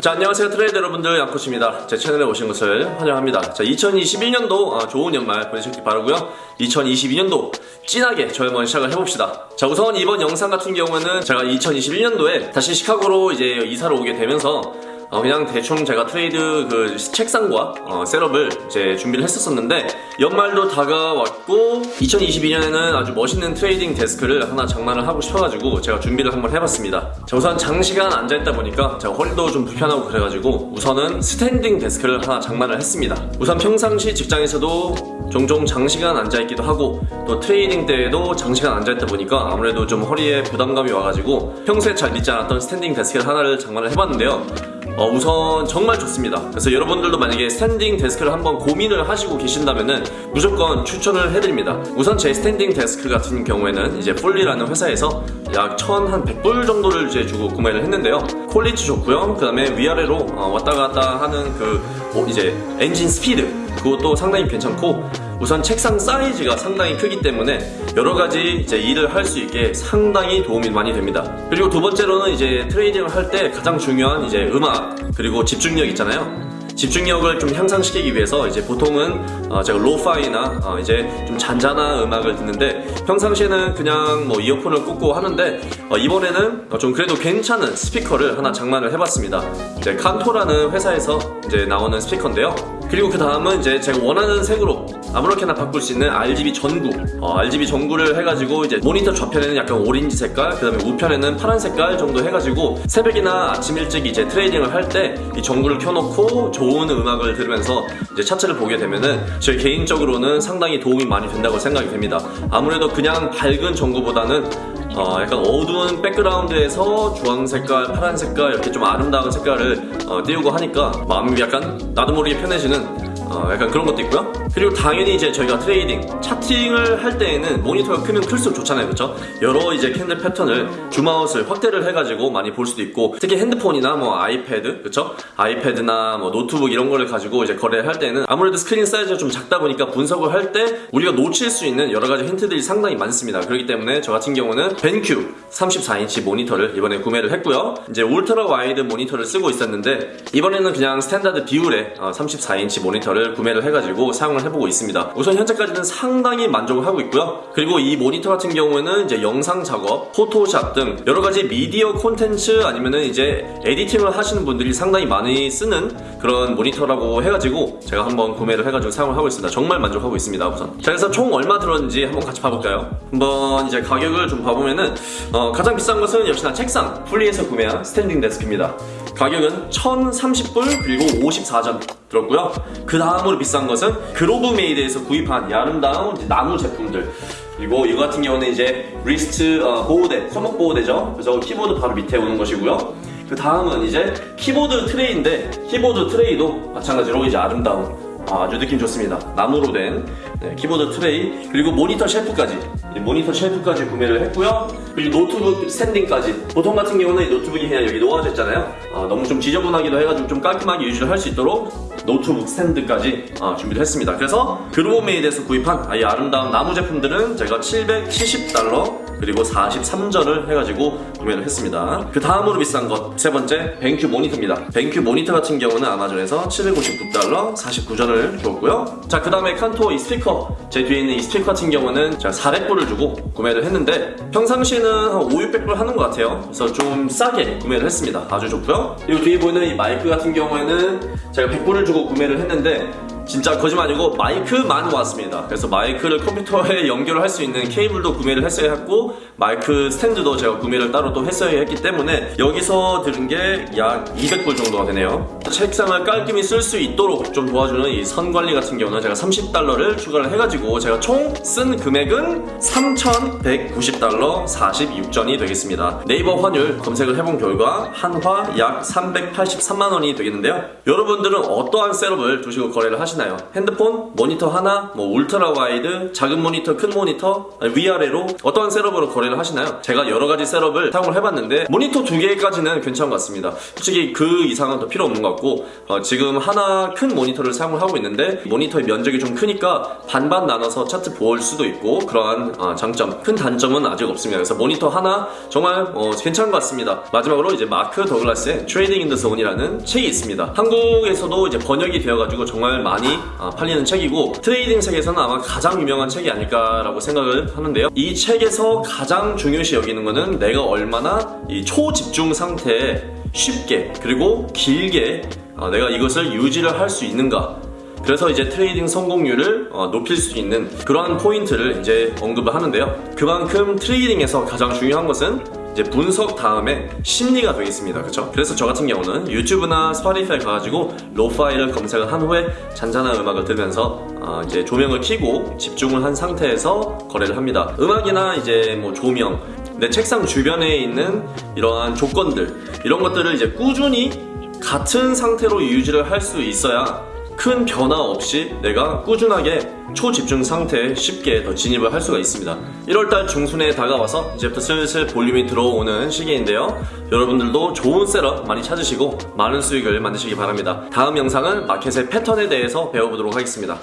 자 안녕하세요. 트레이더 여러분들 양코치입니다. 제 채널에 오신 것을 환영합니다. 자 2021년도 좋은 연말 보내셨길 바라고요. 2022년도 진하게 저희 한번 시작을 해봅시다. 자 우선 이번 영상 같은 경우는 제가 2021년도에 다시 시카고로 이제 이사를 오게 되면서 어, 그냥 대충 제가 트레이드 그 책상과 어, setup을 이제 준비를 했었었는데 연말도 다가왔고 2022년에는 아주 멋있는 trading desk를 하나 장만을 하고 싶어가지고 제가 준비를 한번 해봤습니다. 자, 우선 장시간 앉아있다 보니까 제가 허리도 좀 불편하고 그래가지고 우선은 standing desk를 하나 장만을 했습니다. 우선 평상시 직장에서도 종종 장시간 앉아있기도 하고 또 trading 때에도 장시간 앉아있다 보니까 아무래도 좀 허리에 부담감이 와가지고 평소에 잘 믿지 않았던 standing desk 하나를 장만을 해봤는데요. 어, 우선 정말 좋습니다. 그래서 여러분들도 만약에 standing desk를 한번 고민을 하시고 계신다면은 무조건 추천을 해드립니다. 우선 제 standing desk 같은 경우에는 이제 Fully라는 회사에서 약 1,100불 정도를 이제 주고 구매를 했는데요. quality 좋고요. 그 다음에 위아래로 어, 왔다 갔다 하는 그 어, 이제 엔진 스피드 그것도 상당히 괜찮고 우선 책상 사이즈가 상당히 크기 때문에 여러 가지 이제 일을 할 수 있게 상당히 도움이 많이 됩니다. 그리고 두 번째로는 이제 trading을 할 때 가장 중요한 이제 음악 그리고 집중력 있잖아요. 집중력을 좀 향상시키기 위해서 이제 보통은 어 제가 lo-fi나 어 이제 좀 잔잔한 음악을 듣는데 평상시에는 그냥 뭐 이어폰을 꽂고 하는데 어 이번에는 좀 그래도 괜찮은 스피커를 하나 장만을 해봤습니다. 이제 Kanto라는 회사에서 이제 나오는 스피커인데요. 그리고 그 다음은 이제 제가 원하는 색으로 아무렇게나 바꿀 수 있는 RGB 전구. 어, RGB 전구를 해가지고 이제 모니터 좌편에는 약간 오렌지 색깔 그 다음에 우편에는 파란 색깔 정도 해가지고 새벽이나 아침 일찍 이제 trading을 할 때 이 전구를 켜놓고 좋은 음악을 들으면서 이제 차트를 보게 되면은 제 개인적으로는 상당히 도움이 많이 된다고 생각이 됩니다. 아무래도 그냥 밝은 전구보다는 어, 약간 어두운 백그라운드에서 주황 색깔, 파란 색깔 이렇게 좀 아름다운 색깔을 어, 띄우고 하니까 마음이 약간 나도 모르게 편해지는 면 어, 약간 그런 것도 있고요. 그리고 당연히 이제 저희가 trading, charting을 할 때에는 모니터가 크면 클수록 좋잖아요. 그렇죠? 여러 이제 candle 패턴을 zoom out을 확대를 해가지고 많이 볼 수도 있고 특히 핸드폰이나 뭐 아이패드, 그렇죠? 아이패드나 뭐 노트북 이런 거를 가지고 이제 거래를 할 때는 아무래도 스크린 사이즈가 좀 작다 보니까 분석을 할 때 우리가 놓칠 수 있는 여러 가지 힌트들이 상당히 많습니다. 그렇기 때문에 저 같은 경우는 BenQ 34인치 모니터를 이번에 구매를 했고요. 이제 ultra wide 모니터를 쓰고 있었는데 이번에는 그냥 standard 비율의 34인치 모니터를 모니터를 구매를 해가지고 사용을 해보고 있습니다. 우선 현재까지는 상당히 만족을 하고 있고요. 그리고 이 모니터 같은 경우에는 이제 영상 작업, 포토샵 등 여러 가지 미디어 콘텐츠 아니면은 이제 editing을 하시는 분들이 상당히 많이 쓰는 그런 모니터라고 해가지고 제가 한번 구매를 해가지고 사용을 하고 있습니다. 정말 만족하고 있습니다. 우선. 자, 그래서 총 얼마 들었는지 한번 같이 봐볼까요? 한번 이제 가격을 좀 봐보면은 어, 가장 비싼 것은 역시나 책상 Fully에서 구매한 standing desk입니다. 가격은 1030불 그리고 54전 들었고요. 그 다음으로 비싼 것은 Grovemade에서 구입한 이 아름다운 나무 제품들 그리고 이거 같은 경우는 이제 wrist 어, 보호대, 손목 보호대죠. 그래서 키보드 바로 밑에 오는 것이고요. 그 다음은 이제 키보드 tray인데 키보드 tray도 마찬가지로 이제 아름다운 아주 느낌 좋습니다. 나무로 된 네, 키보드 트레이 그리고 모니터 shelf까지 모니터 shelf까지 구매를 했고요. 그리고 노트북 standing까지 보통 같은 경우는 노트북이 그냥 여기 놓아져 있잖아요. 아, 너무 좀 지저분하기도 해가지고 좀 깔끔하게 유지를 할 수 있도록 노트북 스탠드까지 아, 준비를 했습니다. 그래서 Grovemade에서 구입한 이 아름다운 나무 제품들은 제가 770달러 그리고 43전을 해가지고 구매를 했습니다. 그 다음으로 비싼 것 세 번째 BenQ 모니터입니다. BenQ 모니터 같은 경우는 아마존에서 759달러 49전을 주었고요. 자 그 다음에 Kanto 이 스피커 제 뒤에 있는 이 스피커 같은 경우는 제가 400불을 주고 구매를 했는데 평상시에는 한 5, 600불 하는 것 같아요. 그래서 좀 싸게 구매를 했습니다. 아주 좋고요. 그리고 뒤에 보이는 이 마이크 같은 경우에는 제가 100불을 주고 구매를 했는데 진짜 거짓말 아니고 마이크만 왔습니다. 그래서 마이크를 컴퓨터에 연결을 할수 있는 케이블도 구매를 했어야 했고 마이크 스탠드도 제가 구매를 따로 또 했어야 했기 때문에 여기서 들은 게 약 200불 정도가 되네요. 책상을 깔끔히 쓸 수 있도록 좀 도와주는 이 선 관리 같은 경우는 제가 30달러를 추가를 해가지고 제가 총 쓴 금액은 3,190달러 46전이 되겠습니다. 네이버 환율 검색을 해본 결과 한화 약 383만원이 되겠는데요. 여러분들은 어떠한 setup을 두시고 거래를 하시나요? 핸드폰, 모니터 하나, 뭐 ultra wide, 작은 모니터, 큰 모니터, 위아래로 어떠한 setup으로 거래를 하시나요? 제가 여러 가지 setup을 사용을 해봤는데 모니터 두 개까지는 괜찮은 것 같습니다. 솔직히 그 이상은 더 필요 없는 것 같고 어, 지금 하나 큰 모니터를 사용을 하고 있는데 모니터의 면적이 좀 크니까 반반 나눠서 차트 볼 수도 있고 그러한 어, 장점 큰 단점은 아직 없습니다. 그래서 모니터 하나 정말 어, 괜찮은 것 같습니다. 마지막으로 이제 마크 더글라스의 Trading in the Zone이라는 책이 있습니다. 한국에서도 이제 번역이 되어가지고 정말 많이 어, 팔리는 책이고 trading 세계에서는 아마 가장 유명한 책이 아닐까라고 생각을 하는데요. 이 책에서 가장 중요시 여기는 거는 내가 얼마나 이 초집중 상태에 쉽게 그리고 길게 어, 내가 이것을 유지를 할 수 있는가 그래서 이제 trading 성공률을 어, 높일 수 있는 그러한 포인트를 이제 언급을 하는데요. 그만큼 trading에서 가장 중요한 것은 이제 분석 다음에 심리가 되겠습니다. 그렇죠? 그래서 저 같은 경우는 유튜브나 Spotify 가가지고 lo-fi를 검색을 한 후에 잔잔한 음악을 들으면서 어, 이제 조명을 켜고 집중을 한 상태에서 거래를 합니다. 음악이나 이제 뭐 조명 내 책상 주변에 있는 이러한 조건들 이런 것들을 이제 꾸준히 같은 상태로 유지를 할 수 있어야 큰 변화 없이 내가 꾸준하게 초집중 상태에 쉽게 더 진입을 할 수가 있습니다. 1월달 중순에 다가와서 이제부터 슬슬 볼륨이 들어오는 시기인데요. 여러분들도 좋은 setup 많이 찾으시고 많은 수익을 만드시기 바랍니다. 다음 영상은 마켓의 패턴에 대해서 배워보도록 하겠습니다.